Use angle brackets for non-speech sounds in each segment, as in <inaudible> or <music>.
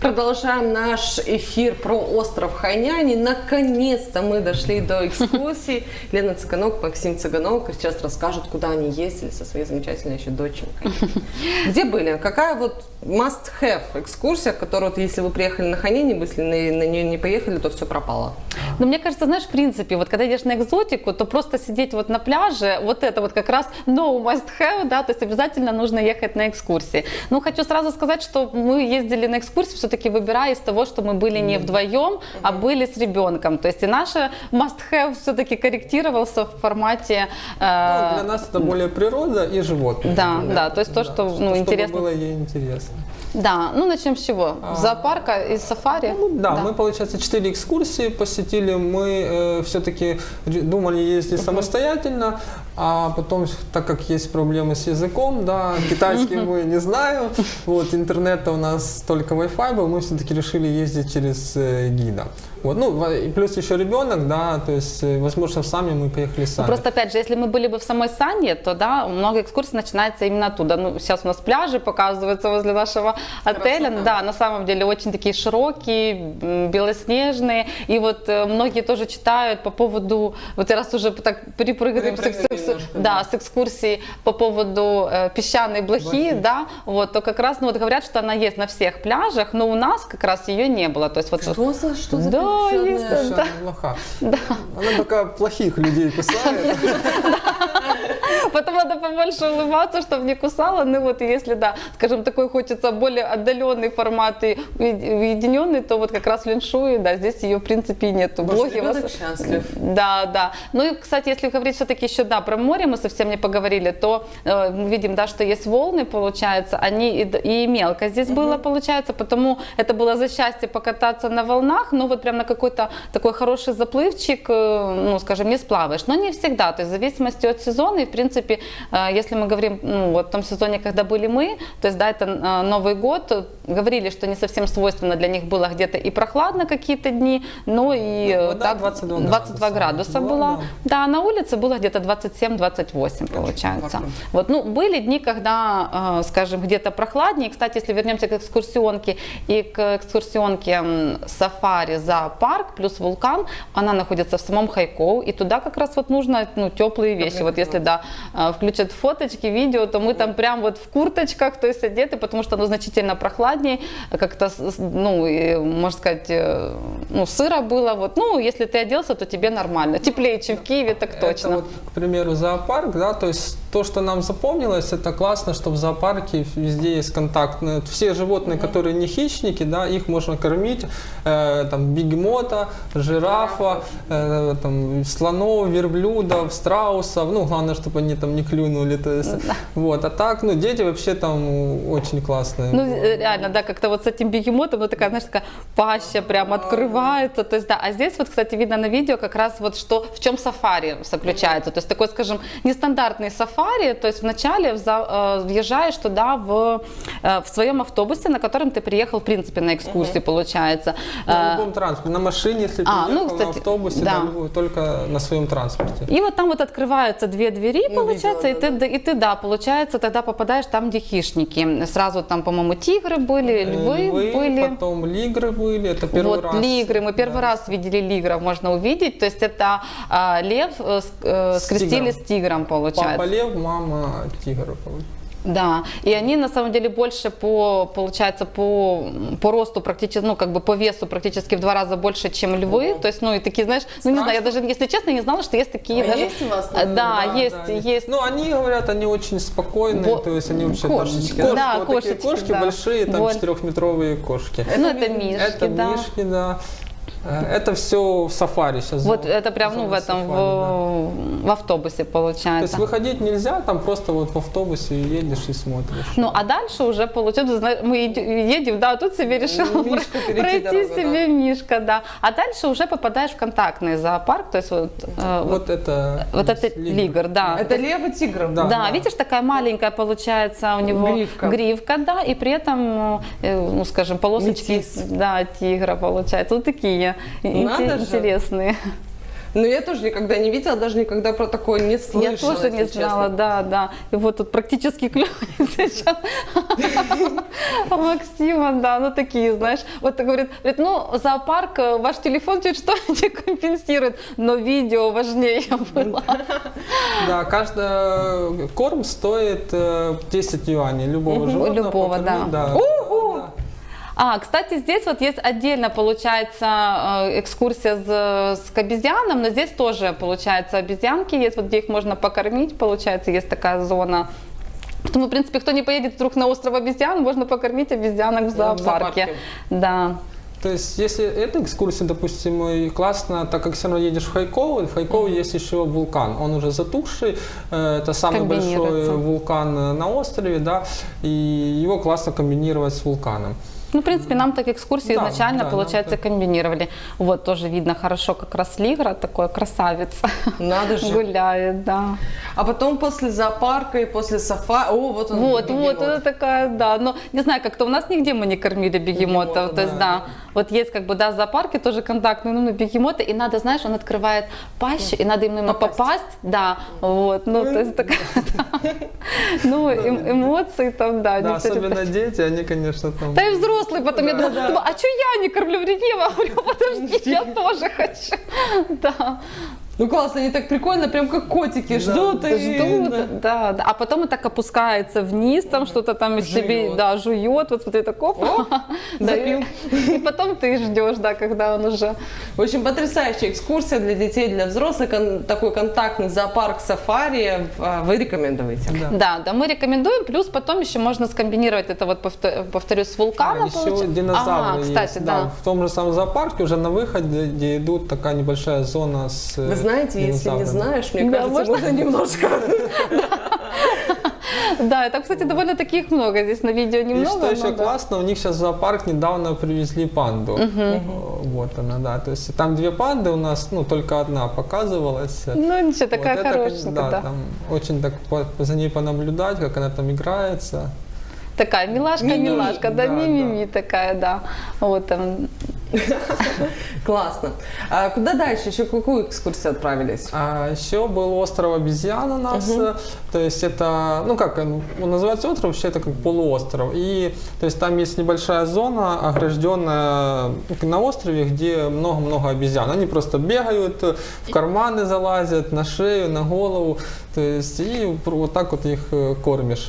Продолжаем наш эфир про остров Хайняни. Наконец-то мы дошли до экскурсии. Лена Цыганок, Максим Цыганок сейчас расскажут, куда они ездили со своей замечательной еще доченькой. Где были? Какая вот must-have экскурсия, которую, вот, если вы приехали на Хайняни, если на, на нее не поехали, то все пропало? Ну, мне кажется, знаешь, в принципе, вот когда идешь на экзотику, то просто сидеть вот на пляже, вот это вот как раз no must-have, да, то есть обязательно нужно ехать на экскурсии. Ну, хочу сразу сказать, что мы ездили на экскурсии все-таки выбирая из того, что мы были не вдвоем, а были с ребенком. То есть и наше must-have все-таки корректировался в формате... Э, ну, для нас это более природа и животные. Да, да, да то есть то, да, что ну, интересно. было ей интересно. Да, ну начнем с чего? А, Зоопарка и сафари? Ну, да, да, мы, получается, четыре экскурсии посетили. Мы э, все-таки думали ездить самостоятельно, а потом, так как есть проблемы с языком, да, китайский мы не знаем, вот, интернета у нас только Wi-Fi был, мы все-таки решили ездить через э, гида. Вот, ну, плюс еще ребенок, да, то есть, э, возможно, сами мы поехали сами. Ну, просто, опять же, если мы были бы в самой Сане, то, да, много экскурсий начинается именно оттуда. Ну, сейчас у нас пляжи показываются возле нашего отеля, Красота. да, на самом деле очень такие широкие, белоснежные, и вот э, многие тоже читают по поводу, вот раз уже так перепрыгиваем с, да, с экскурсии по поводу э, песчаной блохи, блохи, да, вот, то как раз, ну, вот говорят, что она есть на всех пляжах, но у нас как раз ее не было, то есть вот... Что за, что за да, есть, да. блоха. Да. Она только плохих людей кусает. <laughs> Потом надо побольше улыбаться, чтобы не кусала. Ну вот если, да, скажем, такой хочется более отдаленный формат и уединенный, то вот как раз в Линшуе, да, здесь ее в принципе нету. Блоги вас... счастлив. Да, да. Ну и, кстати, если говорить все-таки еще, да, про море мы совсем не поговорили, то э, мы видим, да, что есть волны, получается, они и, и мелко здесь угу. было, получается, потому это было за счастье покататься на волнах, но вот прям на какой-то такой хороший заплывчик, э, ну, скажем, не сплаваешь. Но не всегда, то есть в зависимости от сезона и, в принципе, э, если мы говорим, ну, вот в том сезоне, когда были мы, то есть, да, это э, Новый год, говорили, что не совсем свойственно для них было где-то и прохладно какие-то дни, но и ну, да, 22, 22 градуса было. Да. да, на улице было где-то 27-28 получается. Вот, ну, были дни, когда, скажем, где-то прохладнее. Кстати, если вернемся к экскурсионке и к экскурсионке сафари за парк плюс вулкан, она находится в самом Хайкоу, и туда как раз вот нужно ну, теплые вещи. Вот если, да, а, включат фоточки, видео, то мы там прям вот в курточках, то есть одеты, потому что оно значительно прохладнее, как-то, ну, можно сказать, э, ну, сыро было, вот, ну, если ты оделся, то тебе нормально, теплее, чем в Киеве, так точно. Это вот, к примеру, зоопарк, да, то есть то, что нам запомнилось, это классно, что в зоопарке везде есть контакт. Ну, все животные, mm-hmm. которые не хищники, да, их можно кормить, э, там, бегемота, жирафа, э, там, слонов, верблюдов, страусов, ну, главное, чтобы они там не клюнули, то есть, mm-hmm. вот, а так, ну, дети вообще там очень классные. Ну, э, реально, да, как-то вот с этим бегемотом, ну, такая, знаешь, такая паща прям открывается, то есть, да, а здесь вот, кстати, видно на видео как раз вот что, в чем сафари заключается, то есть, такой, скажем, нестандартный сафари, то есть вначале э, въезжаешь туда в, э, в своем автобусе, на котором ты приехал, в принципе, на экскурсии, угу. получается. На э, любом транспорте, на машине, если а, приехал, ну, кстати, на автобусе, да. Да, только на своем транспорте. И вот там вот открываются две двери, ну, получается, видела, и, да, ты, да. и ты, да, получается, тогда попадаешь там, где хищники. Сразу там, по-моему, тигры были, львы, львы были. потом лигры были, это первый вот, раз. лигры, мы первый да. раз видели лигров, можно увидеть, то есть это а, лев э, скрестили с тигром, с тигром получается. Папа лев, мама тигр. Да, и они на самом деле больше по, получается, по, по росту практически, ну, как бы по весу практически в два раза больше, чем львы. То есть, ну, и такие, знаешь, ну, не знаю, я даже, если честно, не знала, что есть такие а даже... есть у вас? Да, да, есть, да, есть. Ну, они говорят, они очень спокойные, Во... то есть они вообще кошечки. Там, кошки, да, вот кошечки, такие кошки да. большие, там вот. четырехметровые кошки. Ну, это мишки, это да. мишки, да. Э, это все в сафари сейчас. Вот это прям ну, в этом, сафари, в, да. в автобусе получается. То есть выходить нельзя, там просто вот в автобусе едешь и смотришь. Ну а дальше уже получается, мы едем, да, тут себе решил Мишка пройти дорогу, себе да. Мишка, да. А дальше уже попадаешь в контактный зоопарк, то есть вот, э, вот, вот это, вот это лигр, да. Это лев и тигр. Да, да, да, видишь, такая маленькая получается у него гривка, гривка да, и при этом, э, ну скажем, полосочки, Метис. да, тигра получается, вот такие. Надо интересные. Но я тоже никогда не видела, даже никогда про такое не слышала. Я тоже не знала, честно. да, да. И вот тут практически клюет сейчас <laughs> Максима, да, ну такие, знаешь. Вот говорит, говорит, ну зоопарк, э, ваш телефон чуть что <laughs> не компенсирует, но видео важнее было. <laughs> Да, каждый корм стоит 10 э, юаней любого животного. Любого, да. А, кстати, здесь вот есть отдельно, получается, э, экскурсия с, с к обезьянам, но здесь тоже, получается, обезьянки есть, вот где их можно покормить, получается, есть такая зона. Поэтому, в принципе, кто не поедет вдруг на остров обезьян, можно покормить обезьянок в зоопарке. В зоопарке. Да. То есть, если эта экскурсия, допустим, и классно, так как все равно едешь в Хайково, в Хайково mm-hmm. есть еще вулкан, он уже затухший, э, это самый большой вулкан на острове, да, и его классно комбинировать с вулканом. Ну, в принципе, нам так экскурсии да, изначально, да, получается, так... комбинировали. Вот, тоже видно хорошо, как раз Лигра, такой красавец. Надо же. Гуляет, да. А потом после зоопарка и после сафари, о, вот он, Вот, бегемот. вот, это такая, да. Но, не знаю, как-то у нас нигде мы не кормили бегемотов, Бегемота, то есть, да. да. Вот есть, как бы, да, зоопарки тоже контактные, ну, бегемоты, и надо, знаешь, он открывает пащу, и надо именно попасть, попасть да, вот, ну, то есть, такая, ну, эмоции там, да. Да, особенно дети, они, конечно, там... Да и взрослые потом я думаю, а что я не кормлю? Я говорю, <laughs> подожди, я тоже хочу. <laughs> Да. Ну классно, они так прикольно, прям как котики, да, ждут и... Ждут, да. да, да. А потом он так опускается вниз, там что-то там из себе, да, жует, вот смотри, так оп, <laughs> да, и, и потом ты ждешь, да, когда он уже... В общем, потрясающая экскурсия для детей, для взрослых, кон- такой контактный зоопарк сафари, а, вы рекомендуете? Да. да, да, мы рекомендуем, плюс потом еще можно скомбинировать это вот, повторюсь, с вулканом. А, еще динозавры а, кстати, есть, да. да. В том же самом зоопарке уже на выходе, идут такая небольшая зона с... Вы знаете, если не знаешь, мне да, кажется, можно <laughs> немножко. Да, это, кстати, довольно таких много. Здесь на видео немного. И что еще классно, у них сейчас в зоопарк недавно привезли панду. Вот она, да. То есть там две панды у нас, ну, только одна показывалась. Ну, ничего, такая хорошая. Да, там очень так за ней понаблюдать, как она там играется. Такая милашка-милашка, да, мимими такая, да. Вот там <laughs> Классно. А куда дальше? Еще какую экскурсию отправились? А, еще был остров обезьян у нас. Угу. То есть это, ну как, он называется остров, вообще это как полуостров. И то есть там есть небольшая зона, огражденная на острове, где много-много обезьян. Они просто бегают, в карманы залазят, на шею, на голову. То есть и вот так вот их э, кормишь.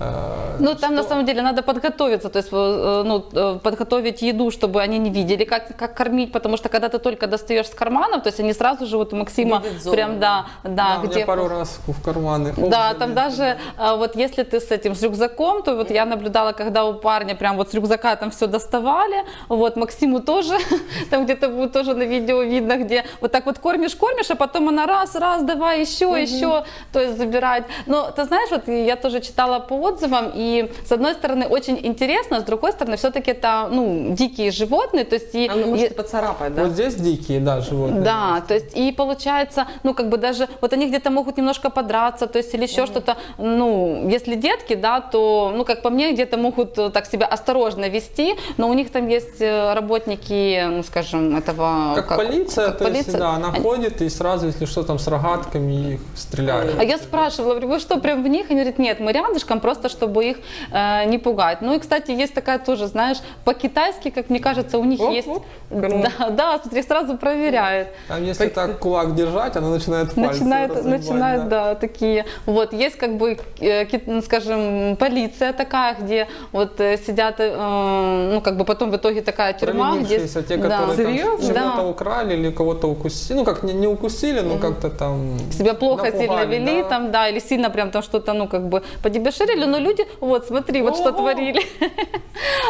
Э, ну, там на самом деле надо подготовиться, то есть э, ну, э, подготовить еду, чтобы они не видели, как, как кормить, потому что когда ты только достаешь с карманов, то есть они сразу же вот у Максима прям, да, да, да где... пару раз в карманы. Да, там даже вот если ты с этим, с рюкзаком, то вот я наблюдала, когда у парня прям вот с рюкзака там все доставали, вот Максиму тоже, <laughs> там где-то будет тоже на видео видно, где вот так вот кормишь, кормишь, а потом она раз, раз, давай еще, угу. еще, то есть забирать. Но ты знаешь, вот я тоже читала по отзывам, и с одной стороны очень интересно, с другой стороны все-таки это, ну, дикие животные, то есть... И, Она может и, поцарапать, да? Вот здесь дикие, да, животные. Да, то есть и получается, ну, как бы даже, вот они где-то могут немножко подраться, то есть или еще mm что-то, ну, если детки, да, то, ну, как по мне, где-то могут э, так себя осторожно вести, но у них там есть э, работники, ну, скажем, этого... Как, как полиция, как то полиция. есть, да, она они... ходит и сразу, если что, там с рогатками их стреляют. А я спрашивала, говорю, вы что, прям в них? Они говорят, нет, мы рядышком, просто просто чтобы их э, не пугать. Ну и, кстати, есть такая тоже, знаешь, по-китайски, как мне кажется, у них оп, есть... Оп, да, да, смотри, сразу проверяют. Там если по... так кулак держать, она начинает пальцы Начинает, начинает да. да, такие. Вот, есть как бы, э, ну, скажем, полиция такая, где вот э, сидят, э, ну как бы потом в итоге такая тюрьма, где... те, которые да. там чего-то да. украли или кого-то укусили, ну как не, не укусили, но как-то там... Себя плохо напугали, сильно вели да. там, да, или сильно прям там что-то, ну как бы подебеширили, но люди, вот смотри, вот что творили. <laughs>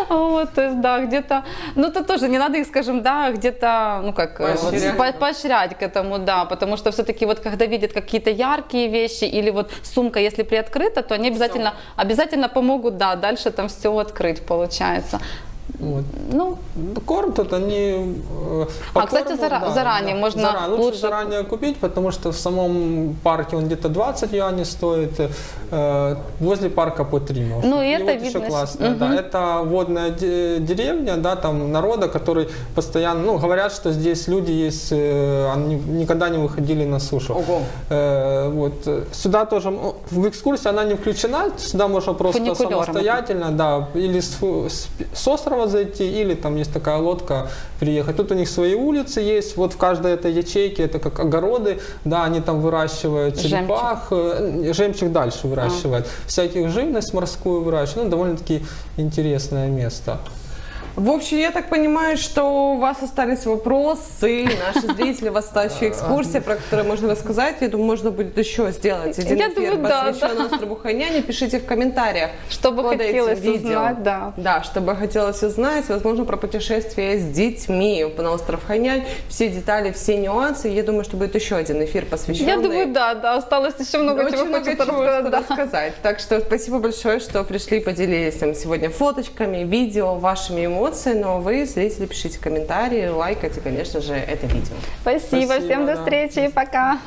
Вот, то есть, да, где-то, ну это тоже не надо их, скажем, да, где-то, ну как, э, поощрять к этому, да, потому что все-таки вот когда видят какие-то яркие вещи или вот сумка, если приоткрыта, то они обязательно, обязательно помогут, да, дальше там все открыть получается. Вот. Ну, Корм тут они... э, А, кстати, корму, зара- заранее можно Заранее. Лучше лучше- заранее купить, потому что в самом парке он где-то 20 юаней стоит, э, возле парка по 3 можно. Ну, и это вот еще видно, классно, да. мгм. Это водная де- деревня, да, там народа, который постоянно, ну, говорят, что здесь люди есть, э, они никогда не выходили на сушу. Ого. Э, вот. э, Сюда тоже, м, в экскурсии она не включена, сюда можно просто самостоятельно, да, или с, с, с острова зайти, или там есть такая лодка приехать. Тут у них свои улицы есть, вот в каждой этой ячейке это как огороды, да, они там выращивают Жемчуг. черепах, э, жемчуг дальше выращивают, всяких живность морскую выращивают, ну, довольно-таки интересное место. В общем, я так понимаю, что у вас остались вопросы, наши зрители, у вас осталась еще экскурсия, про которую можно рассказать. Я думаю, можно будет еще сделать один Я эфир, думаю, да, посвященный острову Хайняне. Пишите в комментариях. что бы хотелось видео. узнать, да. Да, чтобы хотелось узнать, возможно, про путешествие с детьми на остров Хайнянь. Все детали, все нюансы. Я думаю, что будет еще один эфир, посвященный Я думаю, да, да, осталось еще много очень чего много хочется чего рассказать. что да. рассказать. Так что спасибо большое, что пришли, поделились там сегодня фоточками, видео, вашими эмоциями. Но вы, зрители, пишите комментарии, лайкайте, конечно же, это видео. Спасибо, Спасибо, всем до да. встречи, пока.